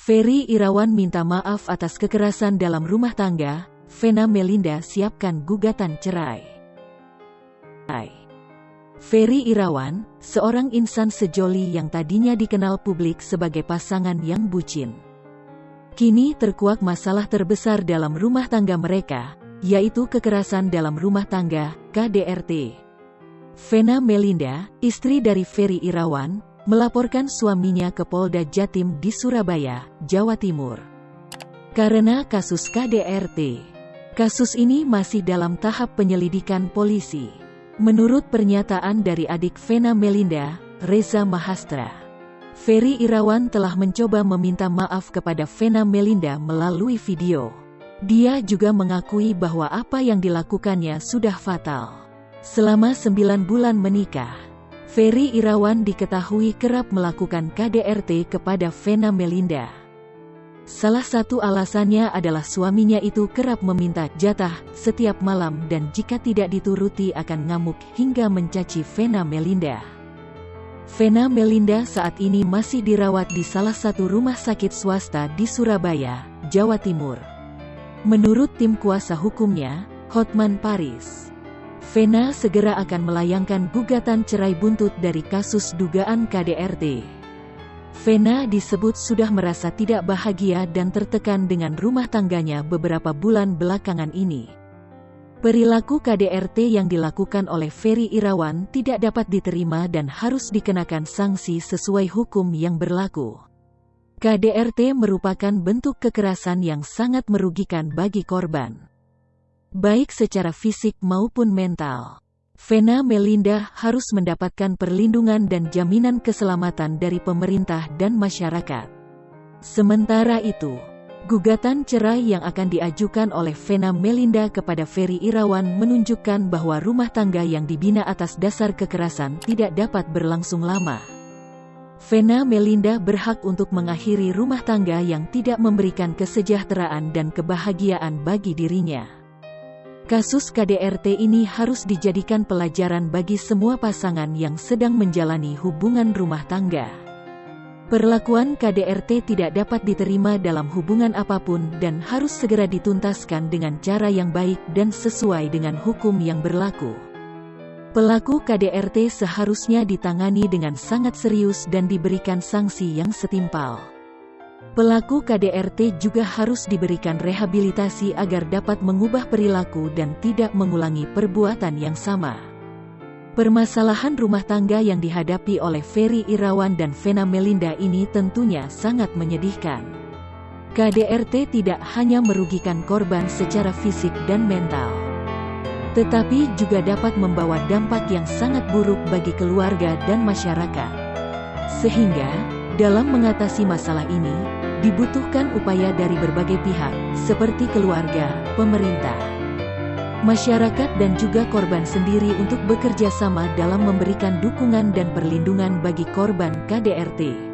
Ferry Irawan minta maaf atas kekerasan dalam rumah tangga, Vena Melinda siapkan gugatan cerai. Ferry Irawan, seorang insan sejoli yang tadinya dikenal publik sebagai pasangan yang bucin. Kini terkuak masalah terbesar dalam rumah tangga mereka, yaitu kekerasan dalam rumah tangga, KDRT. Vena Melinda, istri dari Ferry Irawan, melaporkan suaminya ke Polda Jatim di Surabaya, Jawa Timur. Karena kasus KDRT, kasus ini masih dalam tahap penyelidikan polisi. Menurut pernyataan dari adik Vena Melinda, Reza Mahastra, Ferry Irawan telah mencoba meminta maaf kepada Vena Melinda melalui video. Dia juga mengakui bahwa apa yang dilakukannya sudah fatal. Selama sembilan bulan menikah, Ferry Irawan diketahui kerap melakukan KDRT kepada Vena Melinda. Salah satu alasannya adalah suaminya itu kerap meminta jatah setiap malam dan jika tidak dituruti akan ngamuk hingga mencaci Vena Melinda. Vena Melinda saat ini masih dirawat di salah satu rumah sakit swasta di Surabaya, Jawa Timur. Menurut tim kuasa hukumnya, Hotman Paris, Vena segera akan melayangkan gugatan cerai buntut dari kasus dugaan KDRT. Vena disebut sudah merasa tidak bahagia dan tertekan dengan rumah tangganya beberapa bulan belakangan ini. Perilaku KDRT yang dilakukan oleh Ferry Irawan tidak dapat diterima dan harus dikenakan sanksi sesuai hukum yang berlaku. KDRT merupakan bentuk kekerasan yang sangat merugikan bagi korban baik secara fisik maupun mental. Vena Melinda harus mendapatkan perlindungan dan jaminan keselamatan dari pemerintah dan masyarakat. Sementara itu, gugatan cerai yang akan diajukan oleh Vena Melinda kepada Ferry Irawan menunjukkan bahwa rumah tangga yang dibina atas dasar kekerasan tidak dapat berlangsung lama. Vena Melinda berhak untuk mengakhiri rumah tangga yang tidak memberikan kesejahteraan dan kebahagiaan bagi dirinya. Kasus KDRT ini harus dijadikan pelajaran bagi semua pasangan yang sedang menjalani hubungan rumah tangga. Perlakuan KDRT tidak dapat diterima dalam hubungan apa pun dan harus segera dituntaskan dengan cara yang baik dan sesuai dengan hukum yang berlaku. Pelaku KDRT seharusnya ditangani dengan sangat serius dan diberikan sanksi yang setimpal. Pelaku KDRT juga harus diberikan rehabilitasi agar dapat mengubah perilaku dan tidak mengulangi perbuatan yang sama. Permasalahan rumah tangga yang dihadapi oleh Ferry Irawan dan Vena Melinda ini tentunya sangat menyedihkan. KDRT tidak hanya merugikan korban secara fisik dan mental, tetapi juga dapat membawa dampak yang sangat buruk bagi keluarga dan masyarakat. Sehingga, dalam mengatasi masalah ini, dibutuhkan upaya dari berbagai pihak, seperti keluarga, pemerintah, masyarakat dan juga korban sendiri untuk bekerja sama dalam memberikan dukungan dan perlindungan bagi korban KDRT.